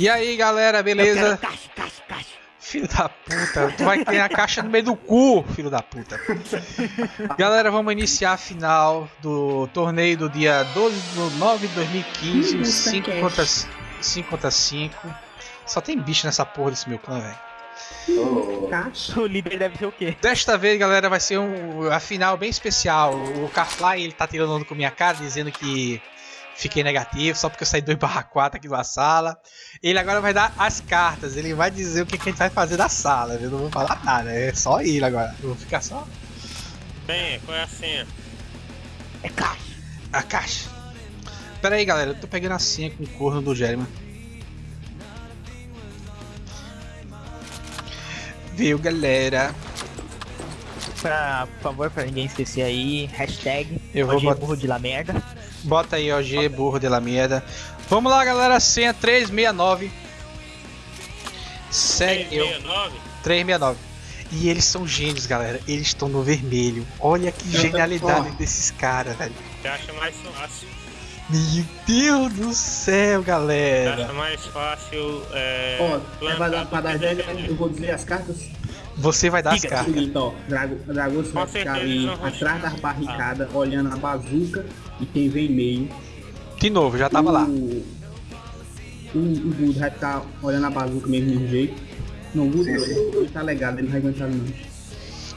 E aí, galera, beleza? Caixa, caixa, caixa. Filho da puta, tu vai ter a caixa no meio do cu, filho da puta. Galera, vamos iniciar a final do torneio do dia 12 de 9 de 2015, Ih, 5 Mustang contra 5 contra 5. Só tem bicho nessa porra desse meu clã, velho. Caixa. O líder deve ser o quê? Desta vez, galera, vai ser um, a final bem especial. O Carfly, ele tá tirando onda com minha cara, dizendo que fiquei negativo só porque eu saí 2 barra 4 aqui da sala. Ele agora vai dar as cartas, ele vai dizer o que, que a gente vai fazer da sala, eu não vou falar nada, é só ele agora. Eu vou ficar só Senha, qual é a senha? É caixa. a caixa. Pera aí, galera, eu tô pegando a senha com o corno do Jeremy. Viu, galera? Pra, por favor, pra ninguém esquecer aí, hashtag Eu vou OG botar- burro de la merda. Bota aí, OG, burro de la merda. Vamos lá, galera, senha 369. Segue eu. 369? 369. E eles são gênios, galera. Eles estão no vermelho. Olha que genialidade desses caras, velho. Você acha mais fácil? Meu Deus do céu, Você galera. acha mais fácil. É, Ó, é pra dar, pra dar ideia, eu vou dizer as cartas. Você vai dar as Diga, o cartas. seguinte, ó. Drago, Dragão você vai ficar ali atrás das barricadas, olhando a bazuca e quem vem meio. De novo, já tava lá. O, o, o Gudo vai ficar olhando a bazuca mesmo do jeito. Não, o Gudo ele tá legado, ele não vai aguentar não.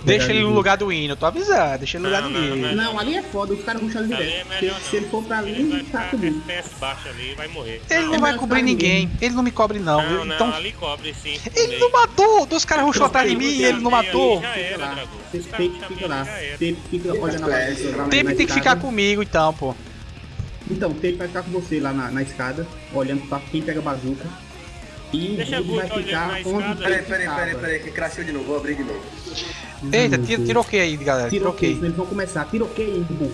Deixa ele no lugar do hino, tô avisando. Deixa ele no lugar Não, do hino. não. Não, ali é foda, os caras ruxam é direto. melhor Se, ele for pra Ele ali, vai tá morrer. Ele não É vai cobrir ficar ninguém. Ele não me cobre, não. Não, não, Então. ali cobre sim. Ele não matou! Dos caras rushou atrás de mim e ele não matou. Já Fica era, lá. Dragão. Você Os caras tem que chamam ficar ele, lá. já era. Tem que ficar olhando a na tem que ficar comigo então, pô. Então, o Tape vai ficar com você lá na, na escada, olhando pra quem pega a bazuca. E Deixa o Gudo vai ficar onde o Peraí, peraí, peraí, peraí, que crashou de novo, vou abrir de novo. Eita, tira, tira o que aí, galera? Tira o Tiroquei, que. eles vão começar. Tiroquei, burro.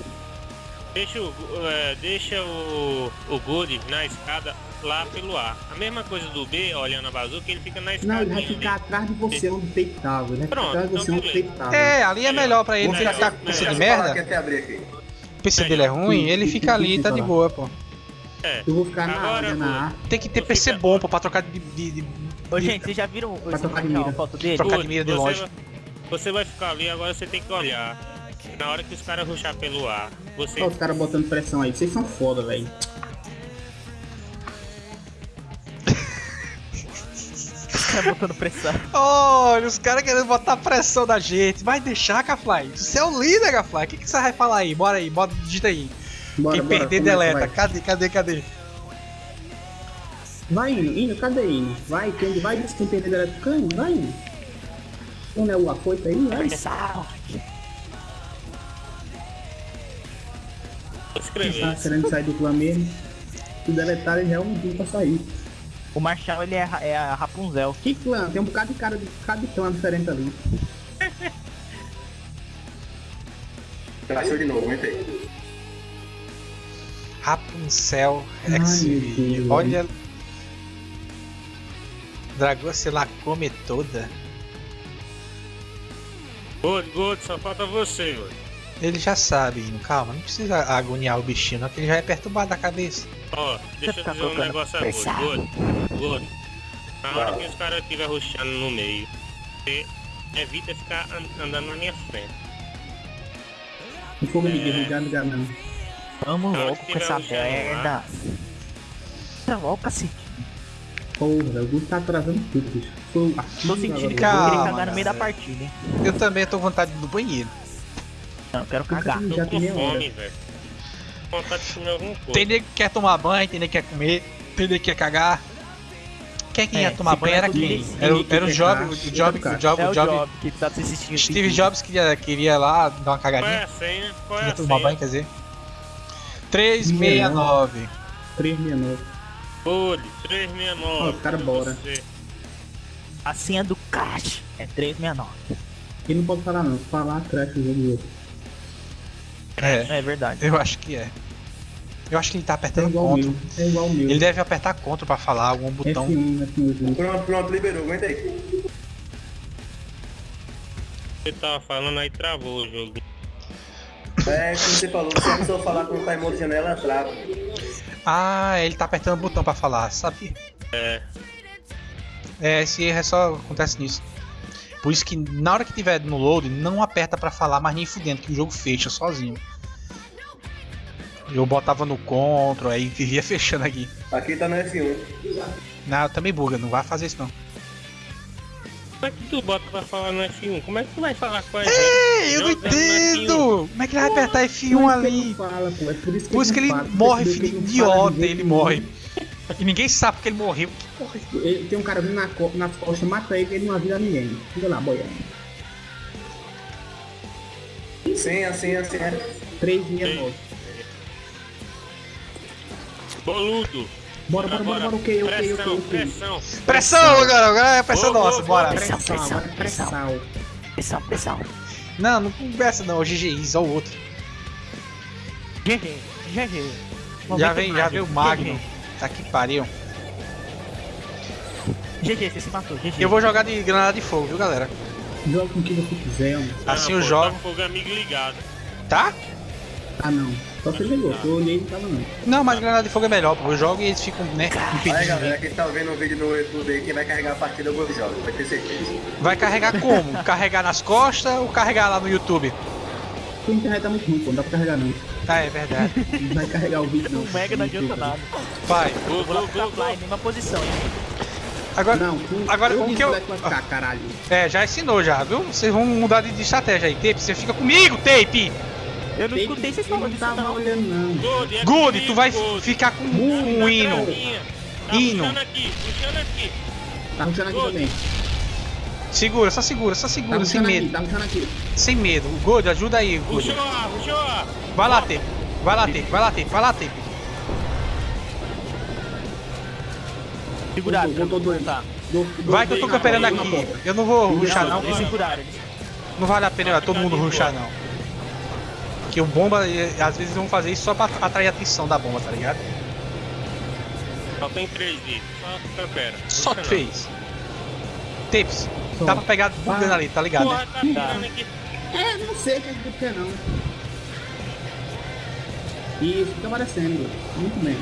Deixa, o, é, deixa o, o Good na escada lá pelo ar. A mesma coisa do B, olhando a bazuca, ele fica na escada. Não, ele vai ficar atrás de você onde o Tape tava. Ele vai ficar Pronto, atrás de você então onde o Tape tava. É, ali é melhor pra ele. Vou Ele ficar tá com de merda. O PC dele é ruim, ele fica ali, tá de boa, pô. É. Eu vou ficar na Agora, na A. Tem que ter PC bom, pô, pra trocar de. de, de- Ô, gente, vocês já viram o Vai tocar de mira. foto dele? Trocar de mira de você longe. vai- Você vai ficar ali, agora você tem que olhar. Na hora que os caras ruxar pelo ar, você. Olha os caras botando pressão aí. Vocês são foda, velho. Os caras botando pressão. Olha, os caras querendo botar pressão na gente. Vai deixar, Gafly. Você é o líder, Gafly. O que, que você vai falar aí? Bora aí, bota, digita aí. Bora, Quem bora, perder, começa, deleta. vai. Cadê, cadê, cadê? Vai indo, indo, cadê indo? Vai, quem vai diz quem perder deleta do cano? Vai indo. Onde é o afoito aí? Vai. Escrever. tá querendo sair do clã mesmo. Se deletar, ele realmente não pra sair. O Marshall, ele é, é a Rapunzel. Que clã? Tem um bocado de cara de de clã diferente ali. Crashou de novo, aguentei. Rapunzel Ai, X. meu Deus. Olha. Dragão se lá come toda. Good, good, só falta você, Good. Ele já sabe, calma, não precisa agoniar o bichinho, não, que ele já é perturbado da cabeça. Ó, deixa eu ficar dizer um negócio a pressão. Good. Good. Good. Na hora que os caras estiver ruxando no meio, você evita ficar an- andando na minha frente. O fogo É. me derrubar, não não. Vamos Não, logo com essa merda. Tá logo, cacete. Porra, o Guto tá atrasando tudo, bicho. Tô sentindo que eu vou cagar no meio da galera. partida, hein. Eu também tô com vontade no banheiro. Não, eu quero cagar. Caga. Tô Já com fome, velho. Com vontade de comer alguma coisa. Tem nego que quer tomar banho, tem nego que quer comer, tem nego que quer cagar. Quem é que ia É, tomar se banho era quem? Era, era o Job, o Job, do o Job, É o Job. Que tá se assistindo. Steve Jobs queria, queria lá dar uma Qual é cagadinha. a senha? Qual é a tomar banho, senha? quer dizer. 369. 369. Good, 369. Ó, os caras bora. Você. A senha do Crash é 369. Ele não pode falar não. Se falar, crash o jogo do outro. É, É verdade. eu acho que é. Eu acho que ele tá É apertando igual o Ctrl. meu. É igual o meu. Ele deve apertar Ctrl pra falar algum botão. F1, F1. Pronto, pronto, liberou, aguentei. Você tava falando aí, travou o jogo. É, como você falou, se a pessoa falar quando tá em modo janela, trava. Ah, ele tá apertando o botão pra falar, sabe? É. É, esse erro é só acontece nisso. Por isso que na hora que tiver no load, não aperta pra falar, mas nem fudendo, que o jogo fecha sozinho. Eu botava no control, aí vivia fechando aqui. Aqui tá no F1. Não, também buga, não vai fazer isso não. Como é que tu bota pra falar no F1? Como é que tu vai falar com a gente? Eu não no F1. entendo! Como é que ele vai apertar F1 ali? Fala, pô, é por isso que, Por isso que ele não fala, morre, filho ele não idiota, ele nenhum. morre. E ninguém sabe porque ele morreu. Que porra é isso? Ele, tem um cara vindo na co- nas costas, mata ele, ele não avisa ninguém. Fica lá, boiando. Senha, senha, senha. 369. Boludo. Bora, bora, bora, bora, ok, ok, ok, pressão, ok. pressão. Pressão, agora, agora é pressão Ô, nossa, ô, bora. Pressão, Pressão, pressão, é pressão. pressão. Pressão, pressão. Não, não conversa não, o GGI, só o outro. GG, GG. Já vem, já veio o Magno. Tá que pariu. GG, você se matou, GG. Eu vou jogar de granada de fogo, viu galera? Joga com o que você quiser, mano. Assim Ah, eu pô, jogo. Tá fogo amigo ligado. Tá? Ah, não. Só você jogou. Eu olhei não tava não. Não, mas granada de fogo é melhor, pô. Eu jogo e eles ficam, né, Aí impedidos de galera, vir. quem tá vendo o vídeo no YouTube aí, quem vai carregar a partida eu vou jogar, vai ter certeza. Vai carregar como? carregar nas costas ou carregar lá no YouTube? Sua internet tá muito ruim, pô. Não dá pra carregar não. Ah, é verdade. Não vai carregar o vídeo não. O Mega não adianta nada. Vai. Vou go, Fly, go. mesma posição, hein. Agora, Não, tu, Agora, eu o que eu- vai ficar, caralho. é, já ensinou já, viu? Vocês vão mudar de, de estratégia aí. Tape, você fica comigo, Tape! Eu não escutei vocês falando disso tava não. olhando não. Good, é Good, comigo, tu vai Good. ficar com Tá um hino. Tá Hino. puxando aqui, puxando aqui. Tá ruxando aqui Good. também. Segura, só segura, só Tá segura, sem ruxando aqui, medo. tá ruxando aqui. Sem medo. Good, ajuda aí, Good. Puxou puxou. Vai lá, Tape. Vai lá, Tape, vai lá, Tape, vai lá, Tape. Segurado, voltou dois. Tá. Do- do- Vai que eu tô camperando aqui. Eu não vou ruxar Não, não. eles seguraram. eles- Não vale a pena todo mundo ruxar não. Porque o bomba, às vezes vão fazer isso só pra atrair a atenção da bomba, tá ligado? Só tem três itens. Só campera. Só três. Tapes. Só. Dá pra pegar bugando ali, tá ligado? Porra, né? tá. É, não sei o que é que tu quer não. Isso, fica aparecendo. Muito bem.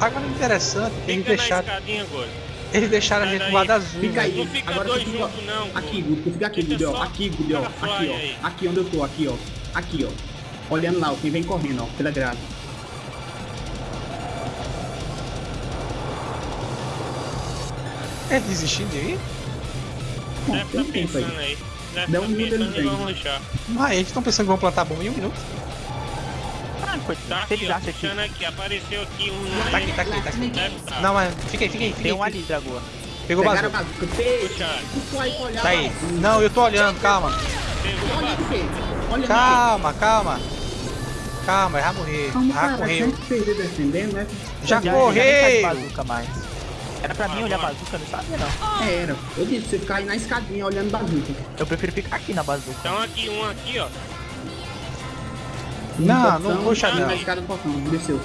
Agora o interessante é que Fica na escadinha agora. Eles deixaram a gente do daí. lado azul. Fica né? aí. Não fica Agora dois fica- juntos não. Aqui, Guto, fica aqui, Guto, só- Aqui, Guto, ó. Aqui, aí. ó. Aqui onde eu tô, aqui, ó. Aqui, ó. Olhando lá, ó, quem vem correndo, ó, pela grade. É desistindo de ir? Bom, Deve tem tá tempo aí. aí. Deve Dá tá um minuto pensando ele e vem. vamos deixar. Mas eles estão pensando que vão plantar bomba em um minuto. Foi. Tá Se aqui, ó. aqui. Apareceu aqui um. Tá aqui, tá aqui, tá aqui. Não, mas fica aí, fica aí, fica tem um ali, Dragoa. Pegou o bazuca. Tá aí. Não, eu tô olhando, calma. Calma, calma. Calma, morrer. Calma, Já correu. né? Já Já, correu. Já. Era pra mim olhar bazuca, não sabia não. Era. Eu disse, você ficar aí na escadinha olhando bazuca. Eu prefiro ficar aqui na bazuca. Então aqui, um aqui, ó. Não, não não. Na escada do portão, desceu.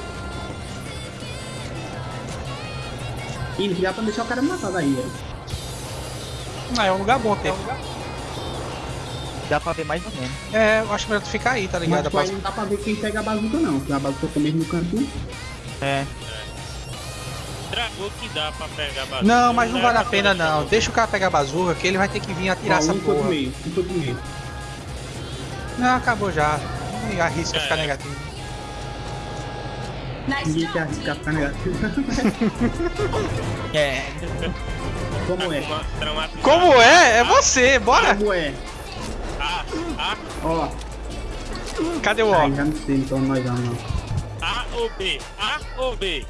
Ih, não dá pra deixar o cara matar daí, velho. Ah, é um lugar bom ter. Dá pra ver mais ou menos. É, eu acho melhor tu ficar aí, tá ligado? Mas aí não dá pra ver quem pega a bazuca não, porque a bazuca tá mesmo no canto. É. Dragou que dá pra pegar bazuca. Não, mas não vale a pra pena não. Deixa o cara pegar a bazuca que ele vai ter que vir atirar Ó, essa um porra. meio, um meio. Não, acabou já. Não arrisca É. ficar negativo. Ninguém quer arriscar ficar negativo. É. Como é? Como é? É você, bora! Como é? A, A, Ó, Cadê o aí ó? já não sei, então nós vamos não. A ou B? A ou B?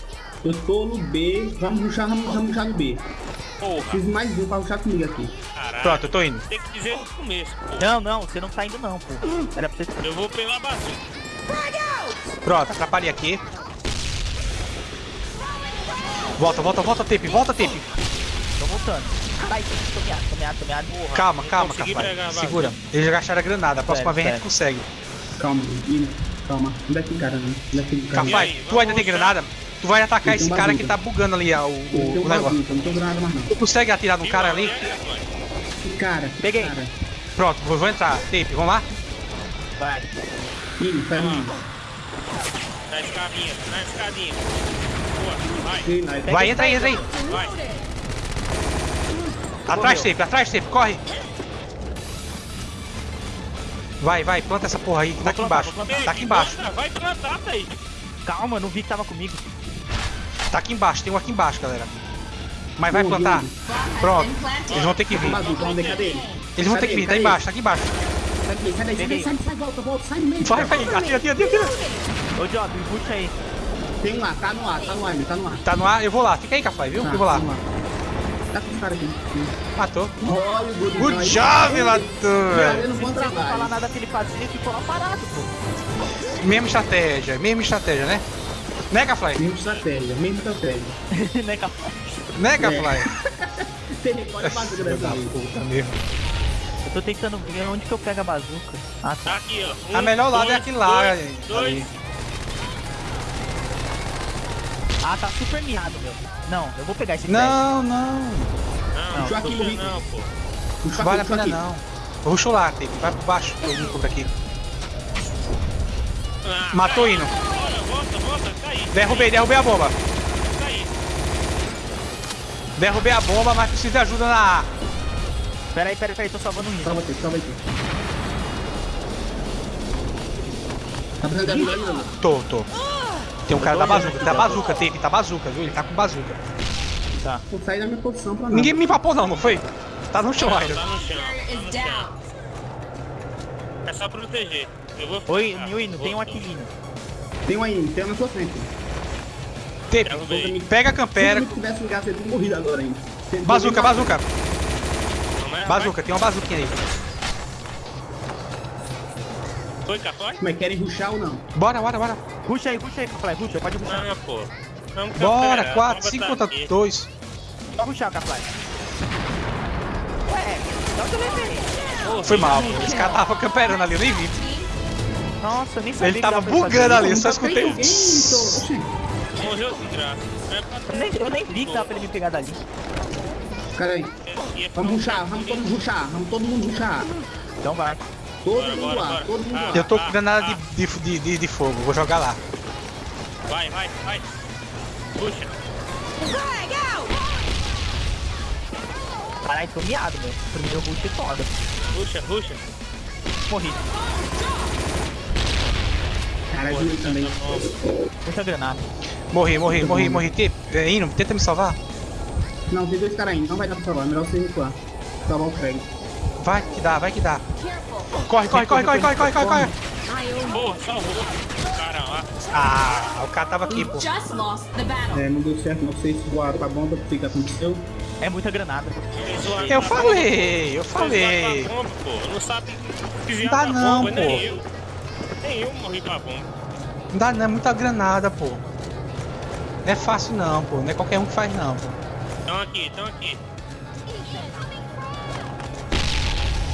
Eu tô no B, vamos ruxar, vamos, ruxar no B. Porra, Fiz mais um pra ruxar comigo aqui. caralho. Pronto, eu tô indo. Tem que dizer no começo, pô. Não, não, você não tá indo não, pô. Era pra você. Eu vou pela bazuca. Pronto, atrapalhei aqui. Volta, volta, volta, Tape, volta, Tape. Tô voltando. Vai, tô meado, tô meado, tô meado. Porra, Calma, calma, consegui Cafai. pegar a bazuca. Segura. Eles já gastaram a granada. A próxima vez a gente consegue. Calma, calma. Onde é que tem cara, né? Onde é que tem cara? Cafai, aí, tu ainda tem granada? Tu vai atacar esse cara que tá bugando ali ó, o, o, negócio. bazuca, não tenho granada mais não. Tu consegue atirar no cara ali? Que cara, que Peguei. cara. Pronto, vou, vou entrar. Tape, vamos lá? Vai. Ih, um. Na escadinha, na escadinha. Boa. Sim, nós- Vai, entra aí, entra aí. Vai. Atrás, Tape, atrás, Tape, corre. Vai, vai, planta essa porra aí, que tá aqui embaixo. Tá aqui embaixo, Vai plantar, Thaís. Calma, não vi que tava comigo. Tá aqui embaixo, tem um aqui embaixo, galera. Mas vai plantar. Pronto, eles vão ter que vir. Eles vão ter que vir, tá embaixo, tá aqui embaixo. Sai daí, sai daí, sai daí, sai, sai, volta, volta, sai do meio. Vai, vai, atira, atira, atira, atira. Ô, Job, puxa aí. Tem um ar, tá no ar, tá no ar, tá no ar. Tá no ar, eu vou lá. Fica aí, Cafai, viu? Tá, Eu vou lá. tá ar. Tá com os caras aqui. Matou. Olha o Good. Good job, bom Você não falar trabalho. nada que ele fazia, ficou lá parado, pô. Mesma estratégia, mesma estratégia, né? Cafly? Mesma estratégia, mesma estratégia. capaz? Né, Cafly? Tem recorde bazuca dessa vez. Puta mesmo. Eu tô tentando ver onde que eu pego a bazuca. Ah, tá. Tá aqui, ó. A Um, melhor lado é dois, aquele lá, dois, ali. Dois. Ah, tá super miado, meu. Não, eu vou pegar esse Não, não. Não, Puxou aqui, puxa Luiz. não, pô. Puxa Vale a aqui, pena aqui. não. Ruxa lá, Tape. Vai por baixo. Eu vim por aqui. Ah, Matou cai. indo. Volta, volta, cai. Derrubei, derrubei a bomba. Cai. Derrubei a bomba, mas preciso de ajuda na A. Pera aí, pera aí, pera aí, tô salvando um hino. Salva aqui, salva aqui. Tá precisando de ajuda aí, não? Tô, tô. Tem um cara da bazuca. Tá bazuca, Tape. Tá bazuca, viu? Ele tá com bazuca. Tá. Vou sair da minha posição pra nada. Ninguém me papou não, não foi? Tá no chão Não, ainda. tá no chão. Tá. É só proteger. Eu vou Oi. Nilino, tem um Vou- aqui vindo. Tem um aí, tem um na sua frente. Derrubei. pega a Se campera. eu tivesse um gás, eu tinha morrido agora ainda. Tem- Bazuca, bazuca. Bazuca, tem uma bazuquinha aí. Foi capaz? Como é, querem ruxar ou não? Bora, bora, bora. Puxa aí, puxa aí, Cafly, puxa, pode puxar. Não, pô. Vamos Bora, campear, 4, vamos 5 botar contra aqui. 2. Só puxar, Cafly. Ué, dá onde eu levei? Foi mal, pô. Esse cara tava camperando ali, eu nem vi. Nossa, eu nem sabia Ele tava bugando ali, isso. só escutei um. Oxi, Morreu de graça. É Eu nem, eu nem vi que dava pra ele me pegar dali. Cara aí. Ia ficar Vamos ruxar, vamos todo mundo ruxar, vamos todo mundo ruxar. Então vai. Todo Bora, mundo bora, lá, bora. todo mundo Ah. lá. Eu tô com granada de, de, de, de, de fogo, vou jogar lá. Vai, vai, vai. Puxa. Caralho, tô miado, meu. Primeiro rush é foda. Puxa, puxa. Morri. Cara, ajuda também. Muita granada. Morri, morri, morri, morri. Te, é, Hino, tenta me salvar. Não, tem dois caras aí, não vai dar pra salvar, melhor você recuar. Salvar o Craig. Vai que dá, vai que dá. Corre, corre, corre, corre, corre, corre, corre, corre. Pô, salvou. Cara lá. Ah, o cara tava aqui, pô. É, não deu certo, não sei se voar pra bomba, o que que aconteceu. É muita granada. Eu falei, eu falei. Falei. Bomba, pô. Não sabe desviar Dá não, bomba, nem pô. Eu. Nem eu morri pra bomba. Não dá, não é muita granada, pô. Não é fácil não, pô. Não é qualquer um que faz não, pô. Estão aqui, estão aqui.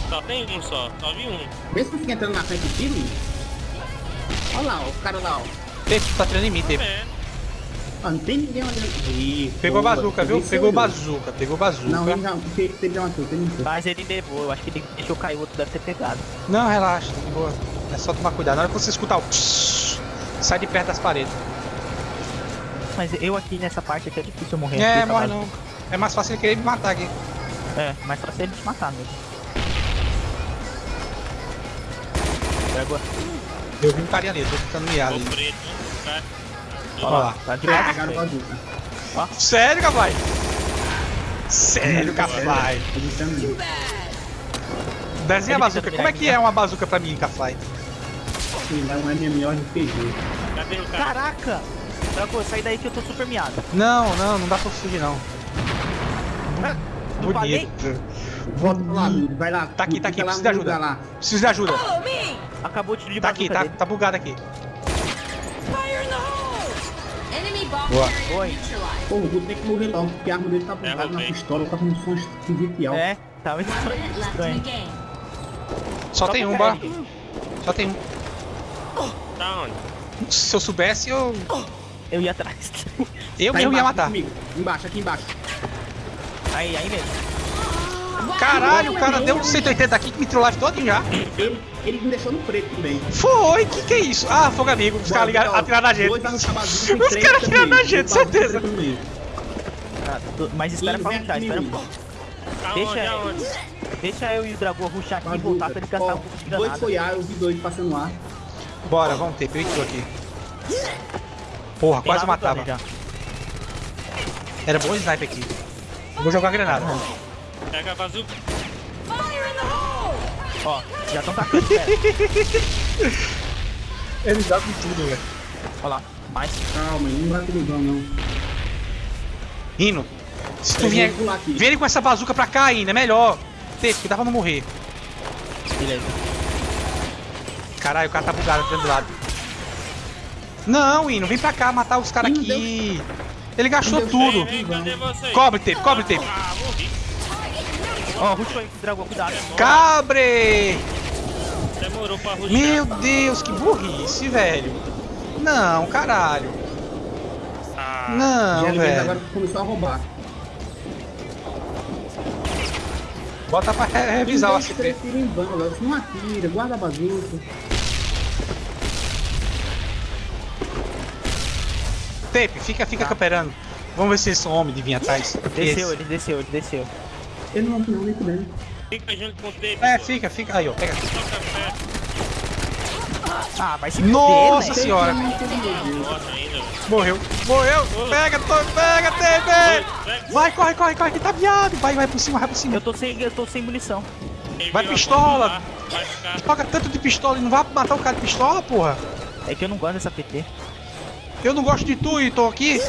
Só tem um só, só vi um. Vê se fica entrando na frente do time. Olha lá, ó, o cara lá, ó. Teve, tá treinando em mim, teve. É, Ó, não tem ninguém olhando. Ih, Pegou boa. bazuca, viu? Pegou bazuca, pegou bazuca. Não, ele teve, já matou, teve matou. Mas ele levou, eu acho que ele deixou cair, o outro deve ter pegado. Não, relaxa, tá de boa. É só tomar cuidado. Na hora que você escutar o tss, sai de perto das paredes. Mas eu aqui nessa parte aqui é difícil eu morrer. É, aqui, morre capaz- não. É mais fácil ele querer me matar aqui. É, mais fácil ele te matar mesmo. Pega. Eu vi um carinha ali, eu tô ficando miado. ali. preto. Tá? Olha lá. Tá de Pegaram baixo. bazuca. Sério, Cafai? Sério, também. Desenha a bazuca. Como é que é uma bazuca pra mim, Cafai? Um MMORPG. Cadê o cara? Caraca! Draco, sai daí que eu tô super miado. Não, não, não dá pra fugir não. Não falei? Bonito. Volta pra lá, vai lá. Tá aqui, tá aqui, lá precisa de ajuda. Lá. Preciso de ajuda. Acabou de de Tá aqui, tá, tá bugado aqui. Boa. Oi. Pô, o Guto tem que morrer logo, porque a arma dele tá bugada na pistola, tá com um som esquisito e alto. É, tá muito estranho. game. Só tem um, bora. Só tem um. Tá onde? Se eu soubesse, eu. Eu ia atrás. Eu Tá mesmo ia matar. comigo. Embaixo, aqui embaixo. Aí, aí mesmo. Caralho, o cara deu um 180 aqui que me trollagem todo já. Ele, Ele me deixou no preto também. Foi, que que é isso? Ah, fogo amigo, os caras ligaram, atiraram na gente. Dois Os caras atiraram na gente, certeza. tô- Mas espera pra ruxar, espera. menino. Deixa eu-? Deixa eu e o Dragão ruxar aqui e voltar pra ele um pouco de Dois granada. foi ar, eu vi dois passando ar. Bora, vamos ter, tô aqui. Porra, Tem quase matava. Era bom sniper aqui. Vou jogar granada. Pega a bazuca. Ó, já estão tacando, espera. Eles jogam tudo, velho. Ó lá, mais. Calma, não vai tudo não. Hino, se tu vier. Vem com essa bazuca pra cá ainda, é melhor. Tem, cuidado pra não morrer. Beleza. Caralho, o cara tá bugado do lado. Não, Hino, vem pra cá matar os caras aqui. Ele gastou tudo. Vem, vem? Cobre tape, cobre. Ah, morri. Ó, ruxou aí com o Dragão, cuidado. Cabre! Demorou pra ruxar. Meu Deus, que burrice, velho. Não, caralho. Ah, Não, velho. agora começou a roubar. Bota pra re- revisar o ACP. Não atira, guarda a bazuca. Tape, fica, fica camperando. Vamos ver se eles são homens de vir atrás. Desceu, Esse. ele desceu, ele desceu. Ele não não, nem podendo. fica junto com o tape. É, pô. fica, fica. Aí, ó, pega. Pé. Ah, vai se Nossa fuder, senhora. Velho. Morreu. Morreu. Pega, pega, Tape. Vai, corre, corre, corre, que tá viado. Vai, vai por cima, vai por cima. Eu tô sem, eu tô sem munição. Vai pistola. Toca tanto de pistola e não vai matar o cara de pistola, porra. É que eu não gosto dessa PT. Eu não gosto de tu e tô aqui.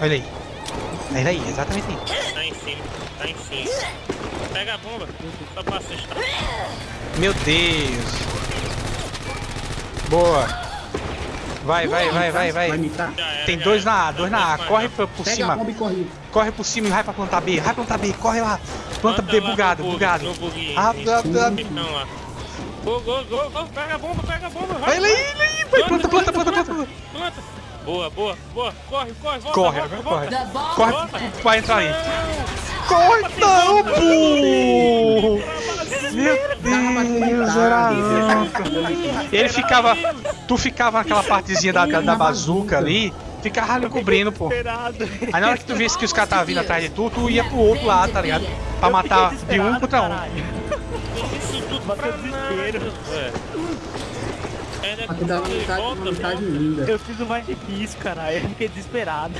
Olha aí. Olha aí, exatamente aí. Tá em cima, tá em cima. Pega a bomba, só pra assustar. Meu Deus. Boa. Vai, vai, vai, vai, Vai Tem dois na A, dois na A. Corre por, Pega cima. corre. Corre por cima e vai pra plantar B. Vai plantar B, corre lá. Planta B bugado, bugado. no bug, Ah, em- ah, ah. Então lá. Go, go, go, go, pega a bomba, pega a bomba, vai. Vai, vai. Planta, planta, planta, planta. Planta. Boa, boa, boa. Corre, corre, volta, Corre, volta, agora volta. corre. Corre, vai entrar aí. Não. Corre, não, burro. Meu Deus, era anca. Ele ficava. Tu ficava naquela partezinha da, da bazuca ali, ficava ali cobrindo, pô. Aí na hora que tu visse que os caras estavam vindo atrás de tu, tu ia pro outro lado, tá ligado? Pra matar de um contra um. Isso tudo pra Aqui uma que linda. Eu fiz o mais difícil, caralho. Eu fiquei desesperado.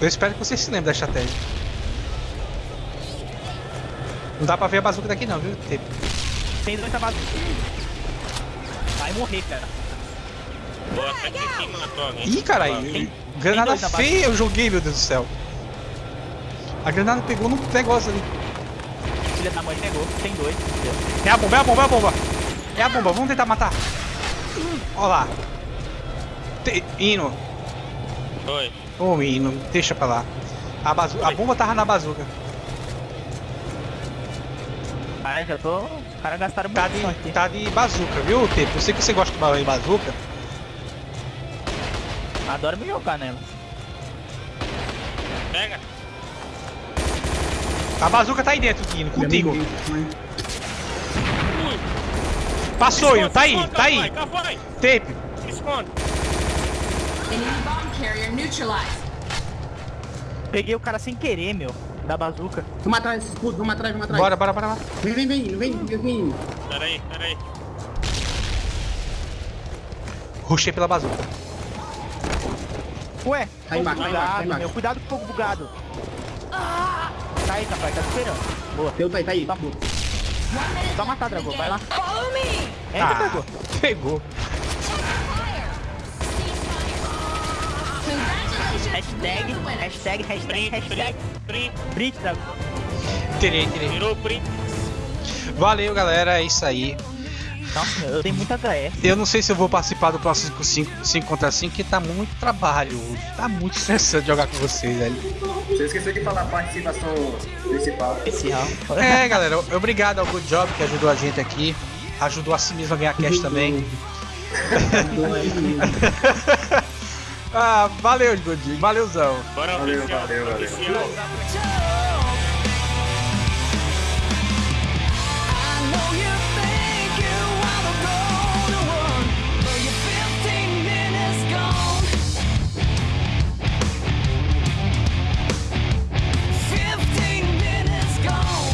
Eu espero que você se lembre da estratégia. Não dá pra ver a bazuca daqui não, viu? Tem- Tem dois tabados. Vai morrer, cara. Na tua alguém. Ih, caralho, granada feia eu joguei, meu Deus do céu. A granada pegou no negócio ali. Filha da mãe pegou. Tem dois. É a bomba, é a bomba, é a bomba. É a bomba, vamos tentar matar. Ó lá. Te... Hino. Oi. Ô, Hino, deixa pra lá. A, bazu... a bomba tava na bazuca. Ah, já tô. Os caras gastaram Tá muito aqui. tá de bazuca, viu, Tepo? Eu sei que você gosta de bazuca. Adoro me jogar nela. Pega. A bazuca tá aí dentro, Hino, contigo. Passou, Hino, Esconde, tá aí, esconde, tá aí. Tape. esconde. Enemy bomb carrier neutralized. Peguei o cara sem querer, meu. Da bazuca. Vamos atrás, escudo, vamos atrás, vamos atrás. Bora, bora, bora, bora. Vem, vem, vem, vem, vem, vem. Peraí, peraí. Rushei pela bazuca. Ué, Tá embaixo, tá embaixo, tá bugado, embaixo. meu. Cuidado com o fogo bugado. Tá aí, capaz, tá esperando. Boa. Teu tá aí, tá aí. Tá bom. Só matar, Dragão, vai lá. Follow me. Eita, Ah, pegou. Hashtag, hashtag, hashtag, Print, hashtag. print, print. Print, Dragão. Terei. Virou print. Valeu, galera, é isso aí. Nossa, eu tenho muita HS. Eu não sei se eu vou participar do próximo 5 contra 5, que tá muito trabalho. Tá muito estressante jogar com vocês, velho. Você esqueceu de falar a participação principal. Especial. É, galera, obrigado ao Good Job que ajudou a gente aqui. Ajudou a si mesmo a ganhar cash também. Ah, valeu, Godinho. Valeuzão. Bora Valeu, oficial, valeu, valeu.